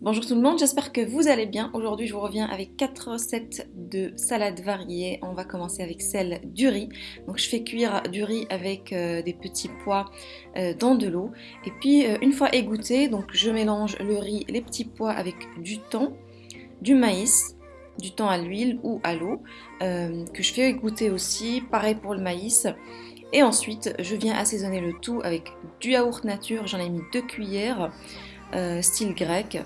Bonjour tout le monde, j'espère que vous allez bien. Aujourd'hui je vous reviens avec 4 recettes de salades variées. On va commencer avec celle du riz. Donc je fais cuire du riz avec euh, des petits pois euh, dans de l'eau. Et puis euh, une fois égoutté, donc je mélange le riz, les petits pois avec du thon, du maïs, du thon à l'huile ou à l'eau, que je fais égoutter aussi. Pareil pour le maïs. Et ensuite je viens assaisonner le tout avec du yaourt nature, j'en ai mis 2 cuillères. Style grec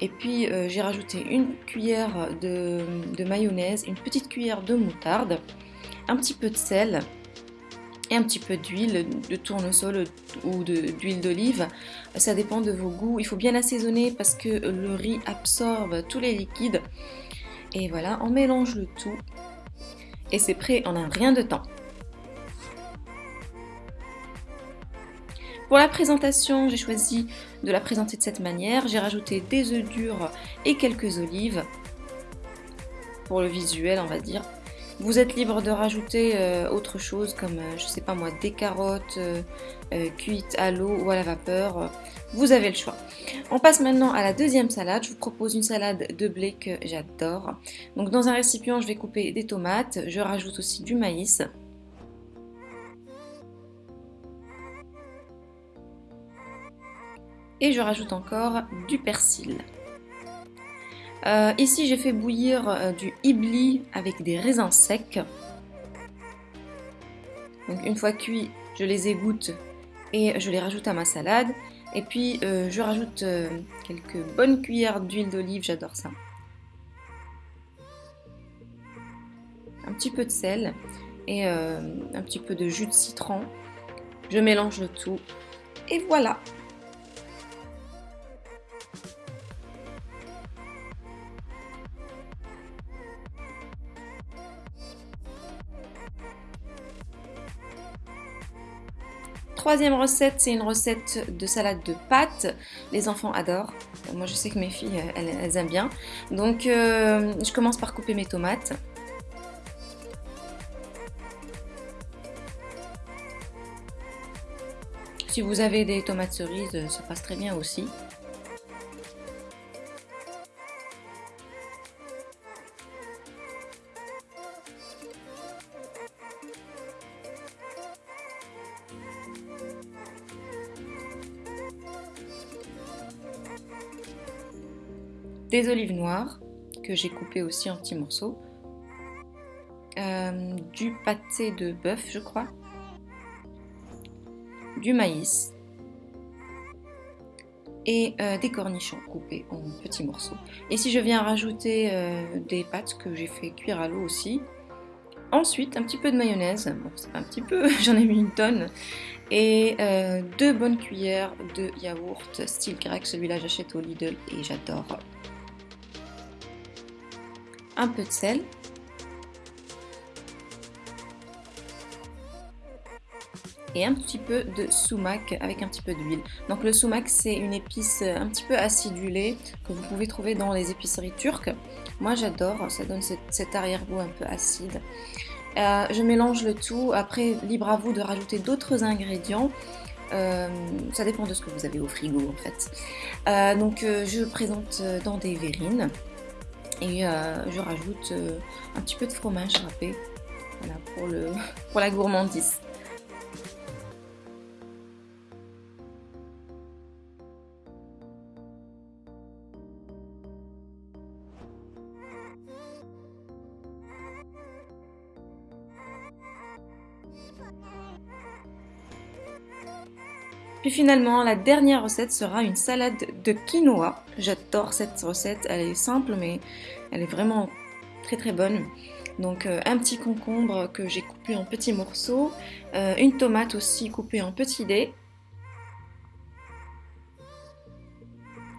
et puis euh, j'ai rajouté une cuillère de, mayonnaise, une petite cuillère de moutarde, un petit peu de sel et un petit peu d'huile de tournesol ou d'huile d'olive. Ça dépend de vos goûts. Il faut bien assaisonner parce que le riz absorbe tous les liquides. Et voilà, on mélange le tout. Et c'est prêt en un rien de temps. Pour la présentation, j'ai choisi de la présenter de cette manière. J'ai rajouté des œufs durs et quelques olives pour le visuel, on va dire. Vous êtes libre de rajouter euh, autre chose comme, euh, je sais pas moi, des carottes euh, cuites à l'eau ou à la vapeur. Vous avez le choix. On passe maintenant à la deuxième salade. Je vous propose une salade de blé que j'adore. Donc dans un récipient, je vais couper des tomates. Je rajoute aussi du maïs. Et je rajoute encore du persil. Euh, ici j'ai fait bouillir euh, du hibli avec des raisins secs. Donc une fois cuits, je les égoutte et je les rajoute à ma salade. Et puis euh, je rajoute quelques bonnes cuillères d'huile d'olive, j'adore ça. Un petit peu de sel et un petit peu de jus de citron. Je mélange le tout et voilà Troisième recette, c'est une recette de salade de pâtes. Les enfants adorent. Moi, je sais que mes filles, elles, aiment bien. Donc, euh, je commence par couper mes tomates. Si vous avez des tomates cerises, ça passe très bien aussi. Des olives noires que j'ai coupées aussi en petits morceaux, euh, du pâté de bœuf je crois, du maïs. Et euh, des cornichons coupés en petits morceaux. Et si je viens rajouter euh, des pâtes que j'ai fait cuire à l'eau aussi, Ensuite, un petit peu de mayonnaise, bon c'est un petit peu, j'en ai mis une tonne, et deux bonnes cuillères de yaourt style grec, celui-là j'achète au Lidl et j'adore un peu de sel, et un petit peu de sumac avec un petit peu d'huile. Donc le sumac c'est une épice un petit peu acidulée que vous pouvez trouver dans les épiceries turques. Moi j'adore, ça donne cet arrière-goût un peu acide. Euh, je mélange le tout, après libre à vous de rajouter d'autres ingrédients. Euh, ça dépend de ce que vous avez au frigo en fait. Euh, donc je présente dans des verrines. Et euh, je rajoute euh, un petit peu de fromage râpé pour, le, pour la gourmandise. Puis finalement, la dernière recette sera une salade de quinoa. J'adore cette recette, elle est simple mais elle est vraiment très très bonne. Donc euh, un petit concombre que j'ai coupé en petits morceaux, euh, une tomate aussi coupée en petits dés.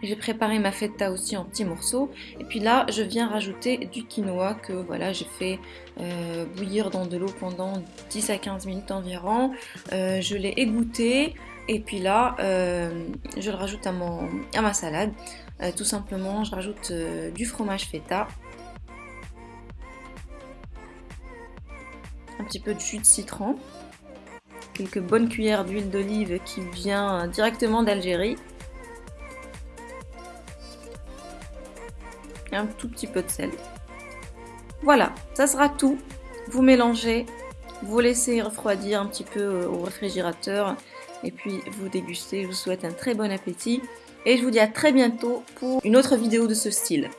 J'ai préparé ma feta aussi en petits morceaux. Et puis là, je viens rajouter du quinoa que voilà, j'ai fait euh, bouillir dans de l'eau pendant 10 à 15 minutes environ. je l'ai égoutté. Et puis là, euh, je le rajoute à, ma salade. Euh, tout simplement, je rajoute euh, du fromage feta. Un petit peu de jus de citron. Quelques bonnes cuillères d'huile d'olive qui vient directement d'Algérie. et un tout petit peu de sel. Voilà, ça sera tout. Vous mélangez, vous laissez refroidir un petit peu au réfrigérateur et puis vous dégustez. Je vous souhaite un très bon appétit et je vous dis à très bientôt pour une autre vidéo de ce style.